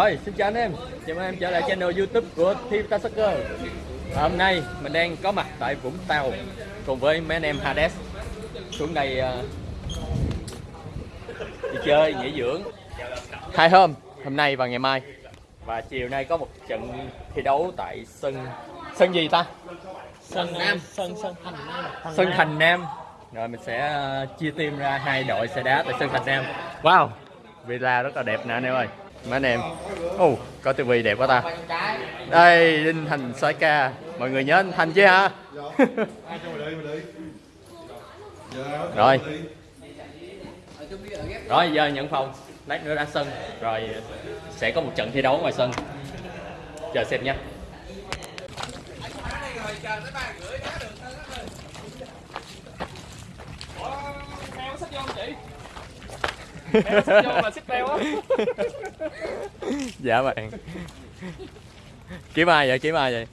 Rồi, xin chào anh em. Chào mừng em trở lại channel youtube của Team Ta Soccer. Hôm nay mình đang có mặt tại Vũng Tàu Cùng với mấy anh em Hades. Xuống đây ờ, đi chơi, nghỉ dưỡng. Hai hôm, hôm nay và ngày mai. Và chiều nay có một trận thi đấu tại sân Sân gì ta? sân nam. Sân sân thành nam. Sân Thành Nam. Rồi mình sẽ ờ, chia team ra hai đội sẽ đá tại sân Thành Nam. Wow, villa rất là đẹp nè anh em ơi Mấy anh em. Ồ, có tivi đẹp quá ta. Đây, Đinh Thành soi ca. Mọi người nhớ anh Thành chứ hả? Rồi. Rồi giờ nhận phòng. Lát nữa ra sân. Rồi sẽ có một trận thi đấu ngoài sân. Chờ xem nha. Heo sách vô không chị vô là beo á Dạ bạn. Kiếm ai vậy? Kiếm ai vậy?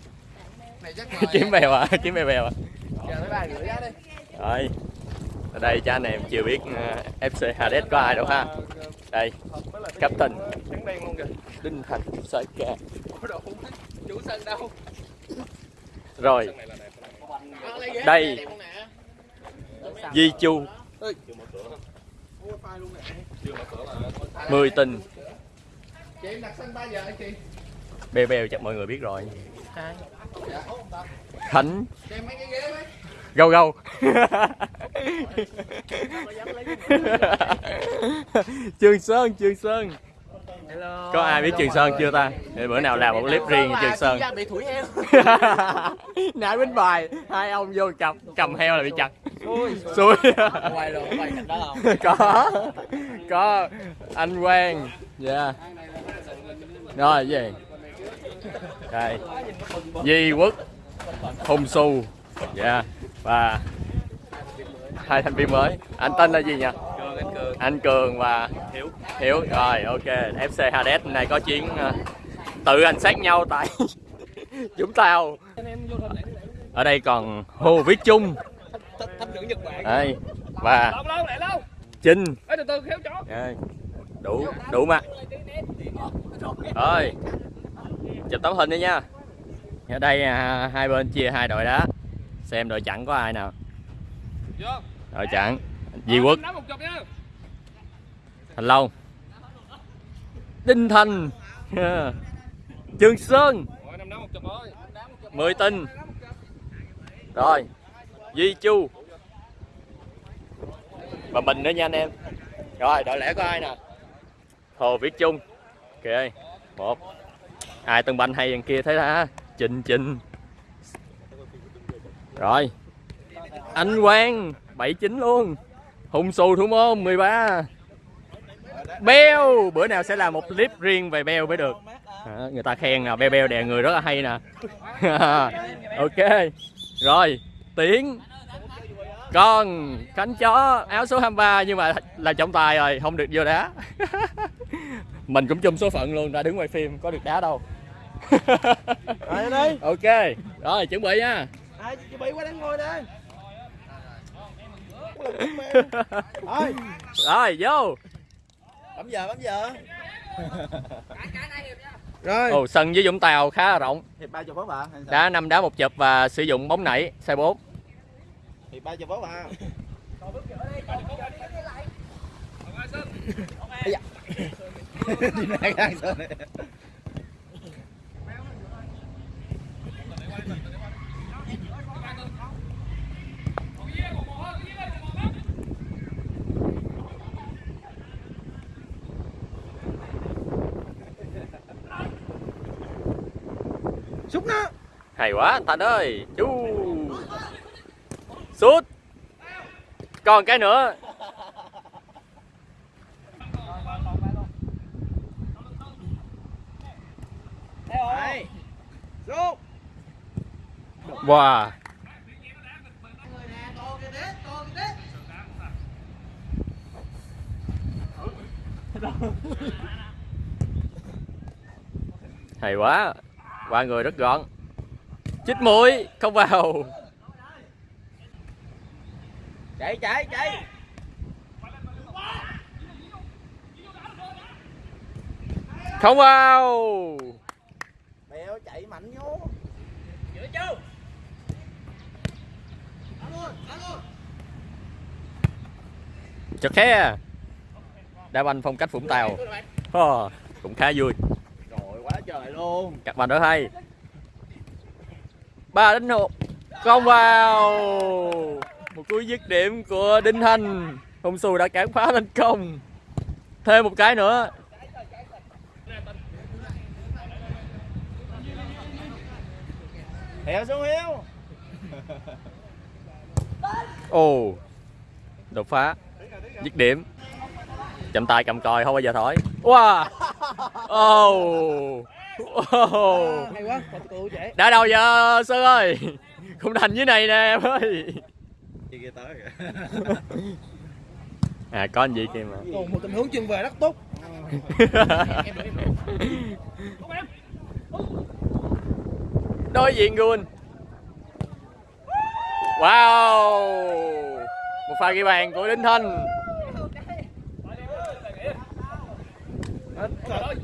Kiếm bèo à? Kiếm bèo bèo à? Rồi. Ở đây cha anh em chưa biết uh, FC Hades có ai đâu ha. Đây Captain. Đinh Thành ca Ủa đồ chủ sân đâu. Rồi. Ờ, Đây. Di Chu Mười tình. Chị em đặt sân 3 giờ hả chị? Bèo bèo chắc mọi người biết rồi. Khánh. Gâu gâu. Trường Sơn Trường Sơn Hello. Có ai biết Trường Sơn chưa ta? Để bữa nào làm một clip riêng cho Trường Sơn. Bị thủi heo. Nãy bánh bài Hai ông vô cầm cầm heo là bị chặt. Xui. Xui. Quay rồi quay cảnh đó không? Có Có Anh Quang. Dạ. Rồi gì? Đây. Di Quốc Hùng Su Dạ. Và Hai thành viên mới. Anh tên là gì nhỉ? Anh Cường và hiểu. Rồi ok. FC Hades hôm nay có chiến ờ, Tự hành sát nhau tại Vũng Tàu. Ở đây còn Hồ Viết Trung Đây Và Trinh đủ đủ mà rồi chụp tấm hình đi nha. Ở đây à, hai bên chia hai đội đá xem đội chặn có ai nào. Đội chặn Di Quốc. Thành Long. Đinh Thành. Trường Sơn. Mười Tinh rồi Di Chu. Và mình nữa nha anh em. Rồi đội lẻ có ai nè? Hồ Viết Trung. Ok, một. Ai tân banh hay đằng kia thấy hả Trình Trình. Rồi. Anh Quang 79 luôn. Hùng Xù Thủ Môn 13 Beo bữa nào sẽ làm một clip riêng về Beo mới được. À, người ta khen nè Beo Beo đè người rất là hay nè. Ok rồi Tiến con cánh chó áo số 23 nhưng mà là trọng tài rồi không được vô đá. Mình cũng chung số phận luôn ra đứng ngoài phim có được đá đâu. Đi. ok rồi chuẩn bị nha. Chuẩn bị qua đánh ngôi đây. Rồi vô bấm giờ bấm giờ. Rồi. Ồ, sân với Vũng Tàu khá là rộng Hiệp ba chục phút à? Sao? đá năm đá một chụp và sử dụng bóng nảy size 4 Hiệp ba chục phút à? Đi nè hay quá anh Thành ơi. Chú. Sút. Còn cái nữa. Wow. Hay quá. Qua người rất gọn chích mũi không vào. Chạy chạy chạy. Không vào. Bèo chạy mạnh vô. Chật khe đá banh phong cách vũng tàu. Ờ, cũng khá vui. Rồi quá trời luôn. Các bạn rất hay ba đánh một không vào. Một cú dứt điểm của đinh thanh hùng xù đã cản phá thành công. Thêm một cái nữa. Bèo xuống hiếu ồ. Đột phá. Dứt điểm. Chậm tay cầm còi không bao giờ thổi. Wow. Oh. Hay quá còn tụ chạy đã đâu giờ sơn ơi? Khung thành dưới này nè em ơi. Đi kia tới à có anh gì kia mà. Còn một tình huống chân về rất tốt. Đối diện Gun. Wow. Một pha ghi bàn của Đinh Thanh.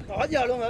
Có giờ luôn hả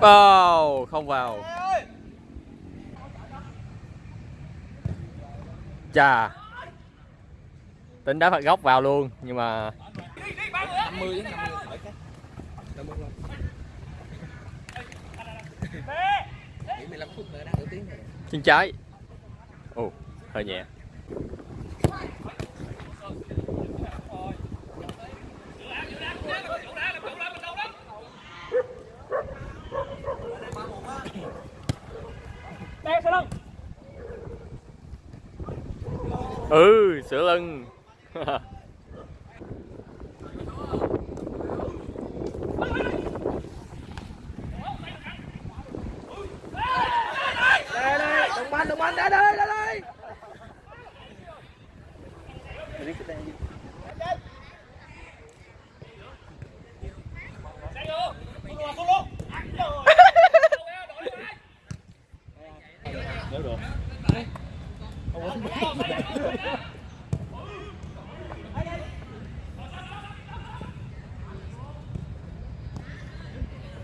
vào không vào. Chà. Tính đá phạt góc vào luôn nhưng mà 50 50 chân trái. Ồ, hơi nhẹ. Lưng. Ừ, sửa lưng. đây đây đồng banh đồng banh đây đây đây đây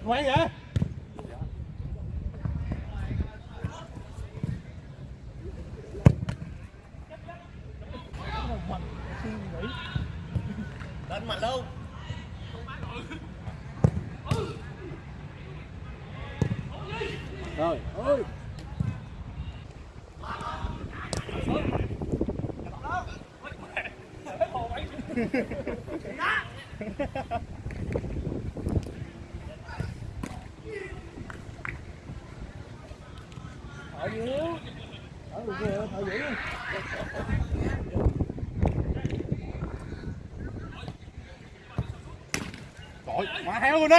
Ngoan vậy? Lên mạnh luôn Rồi, ơi Thở nhiều Thở vừa, thở dữ Rồi, má heo luôn đi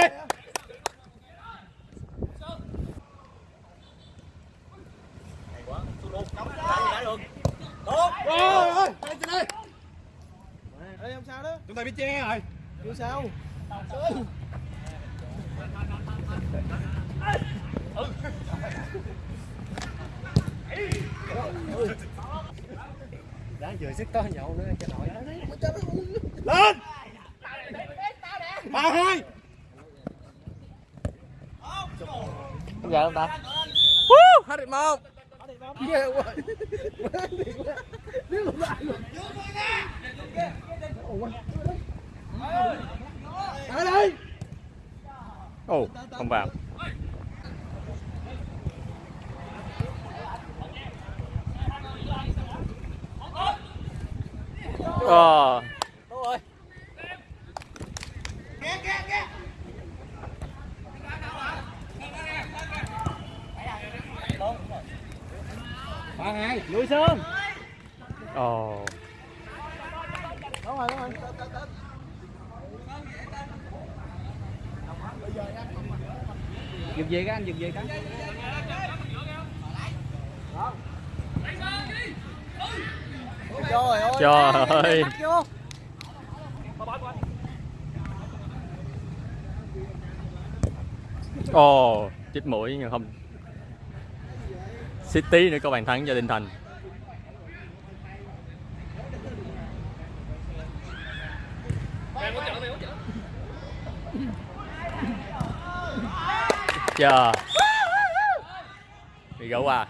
Rồi, rồi, đây trên đây Đây không sao đó Chúng ta biết che rồi Chưa sao Đáng vừa sức có nhậu nữa cho nổi. Lên. Ba hai! Không giờ không ta? Woo, hết điểm một. Ghê quá. Nếu không lại luôn. Ở đây Ồ, không vào. ờ à. ba hai lưới sơn ồ đúng rồi đúng rồi dừng về cái anh dừng về cái Trời ơi, ồ chích mũi nhưng không. City nữa có bàn thắng cho Đinh Thành. Chờ bị gỡ qua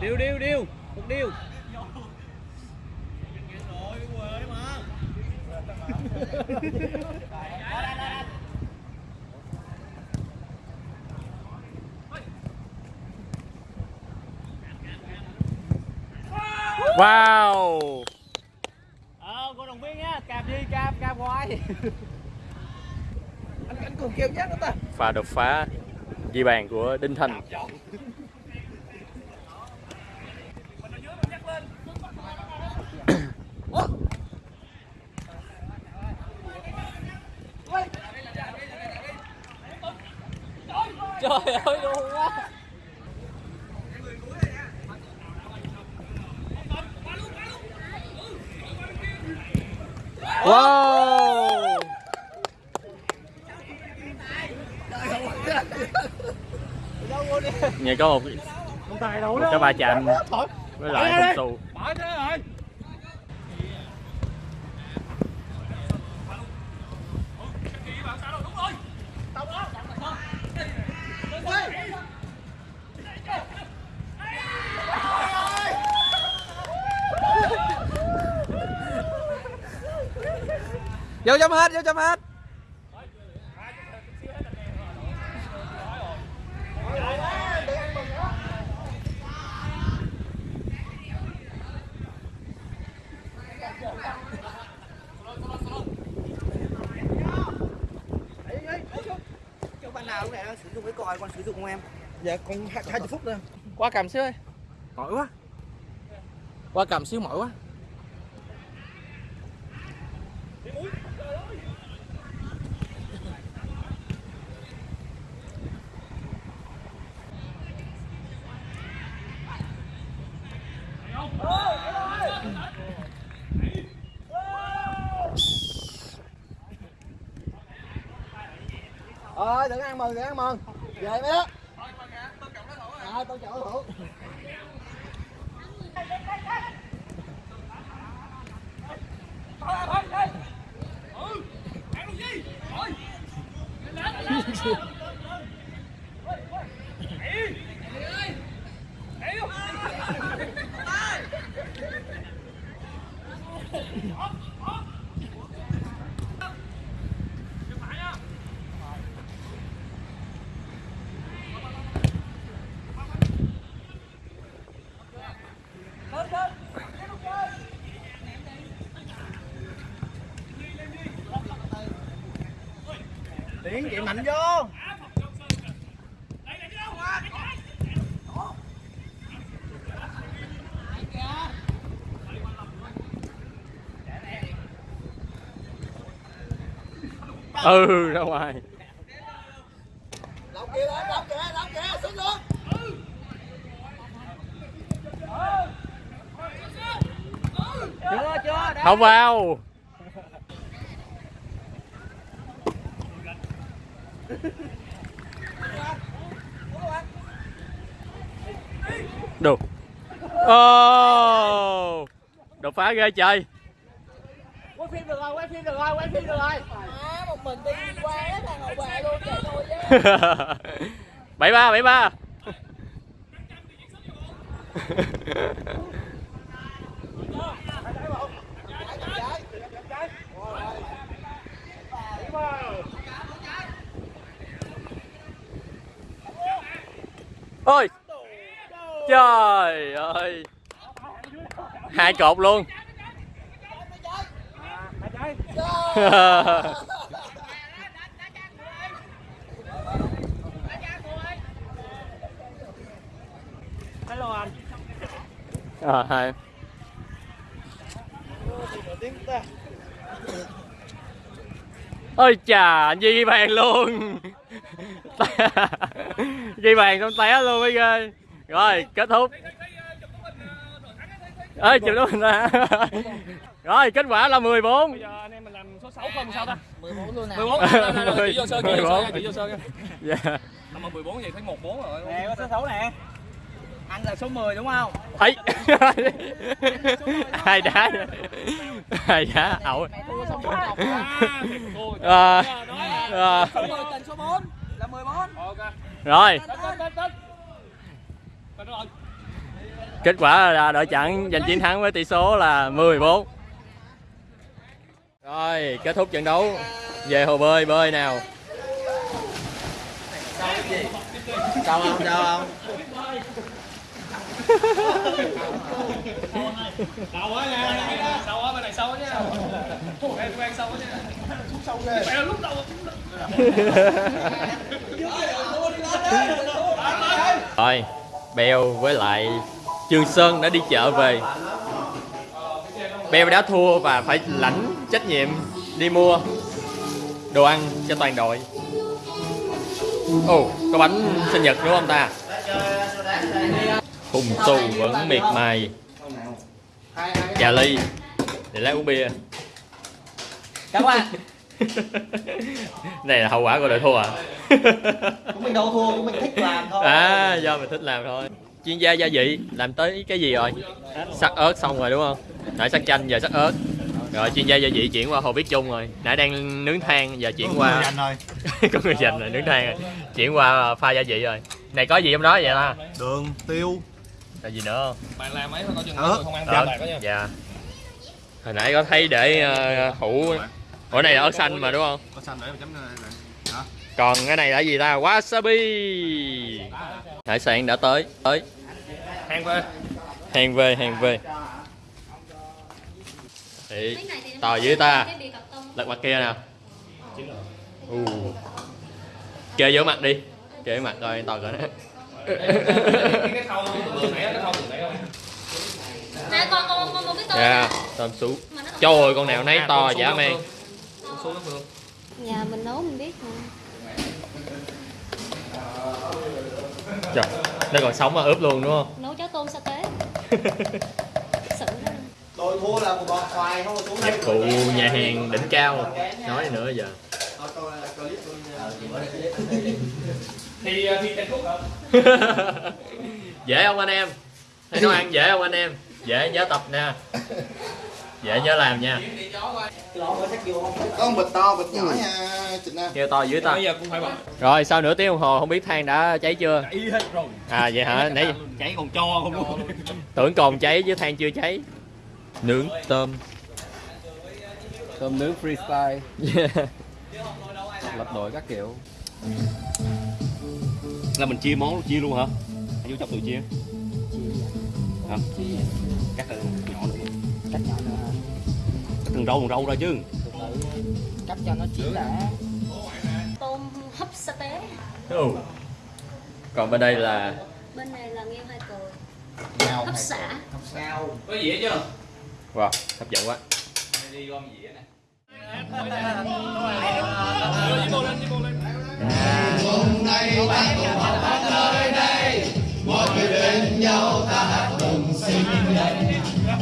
Điêu điêu điêu, một điêu. wow Ờ, cô đồng viên nhá, cạp đi, cạp, cạp hoài. anh anh cùng kêu nhát đó ta. pha đột phá ghi bàn của Đinh Thành Trời ơi, luôn quá. wow nghe có một Không một cái va chạm với lại thế rồi. Vô chấm hết, vô chấm hết. Cho bạn nào lúc này đang còi còn sử dụng không em? Dạ còn 20 phút nữa. Qua cầm xíu ơi. Mỏi quá. Qua cầm xíu mỏi quá. Ơi, đừng ăn mừng, đừng ăn mừng. Về mấy đó. À, tôi chọn thủ. Tiến chạy mạnh vô. ừ ra ngoài Lọc kìa, lọc kìa, lọc kìa, xuống luôn. Chưa chưa. đã. không vào Đâu oh, Đột phá ghê trời. Quay phim được rồi, quay phim được rồi, quay phim được rồi. À, một mình đi qua thằng hậu vệ luôn, chạy tôi với 73, 73 ôi. Trời ơi. Hai cột luôn. Hello anh à hai. Ôi chà, anh di bàn luôn. Ghi bàn xong té luôn mấy ghê. Rồi, kết thúc. Ơi chịu đúng mình ra. Rồi, kết quả là 14 bây giờ anh em mình làm số 6 không sao ta? 14 luôn nè 14 chỉ vô sơn chỉ vô sơn chỉ vô sơn Dạ. Mà 14 vậy thấy 14 rồi nè có số 6 nè. Anh là số 10 đúng không? Ấy. Hai đá hai đá? Ẩu. Xong 4 cọc à. à, à, số 10 tình số 4 là 14 ok rồi. Kết quả là đội chặn giành chiến thắng với tỷ số là 14 rồi kết thúc trận đấu. Về hồ bơi bơi nào. Sao không? Sao không? Sâu quá nha Sâu quá bên này sâu quá nha. Em quen sâu quá nha. Sâu ghê. Lúc đầu rồi bèo với lại trường sơn đã đi chợ về. Bèo đã thua và phải lãnh trách nhiệm đi mua đồ ăn cho toàn đội. Ồ, có bánh sinh nhật đúng không ta? Hùng tu vẫn miệt mài. Trà ly, để lấy uống bia. Cảm ơn. này là hậu quả của đội thua à? Chúng mình đâu thua chúng mình thích làm thôi. À do mình thích làm thôi. Chuyên gia gia vị làm tới cái gì rồi? Sắc ớt xong rồi đúng không? Nãy sắc chanh giờ sắc ớt. Rồi chuyên gia gia vị chuyển qua hồ biết chung rồi. Nãy đang nướng than giờ chuyển qua Anh ơi. có người dành rồi nướng than rồi. Chuyển qua pha gia vị rồi. Này có gì trong đó vậy ta? Đường, tiêu. là gì nữa không? Bạn làm ấy coi chừng không ăn dạ. Hồi nãy có thấy để uh, hũ ủa này là ớt xanh mà đúng không? Có xanh để mà chấm này. Nè. Đó. còn cái này là gì ta? Wasabi. Hải sản đã tới. Tới. Hàng về. Hàng về hàng về. Thì tò dưới ta. Lật mặt kia nào. U kê vô mặt đi. Kê vô mặt coi tò cỡ đó Cái thau từ nãy cái thau từ nãy không Nè con con con một cái tô dạ nè. tôm sú. Trời ơi con nào nấy to dã man Su nó Phương. Nhà mình nấu mình biết mà. trời nó còn sống mà ướp luôn đúng không? Nấu cháo tôm sa tế. Tôi thua là một bọt khoai không xuống nhạc cụ nhà hàng đỉnh cao. Nói nữa giờ? Thì ờ, thì Trần Phúc hả? dễ không anh em? Thấy nấu ăn dễ không anh em? Dễ nhớ tập nha dễ nhớ làm nha. Có một bịch to, bịch nhỏ nha Trịnh Nam. kêu to dưới ta. Bây giờ cũng phải bật rồi sau nửa tiếng đồng hồ không biết than đã cháy chưa? Ý hết rồi. À vậy hả? Nãy Cháy còn cho không? Luôn. Tưởng còn cháy chứ than chưa cháy. Nướng tôm. Tôm nướng freestyle, yeah. lập đội các kiểu. là mình chia món chia luôn hả? Vô chọc tự chia. Hả? Cắt ra cắt nhỏ nữa cắt từng râu từng râu ra chứ từ từ cắt cho nó chỉ là Tôm hấp sa tế. Ừ. còn bên đây là Bên này là nghêu hai cười. Nào, Hấp xả. sao? Có dĩa chưa? wow hấp dẫn quá Đi gom dĩa nè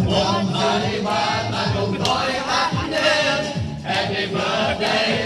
Đưa dĩa bô lên, dĩa bô lên Rồi,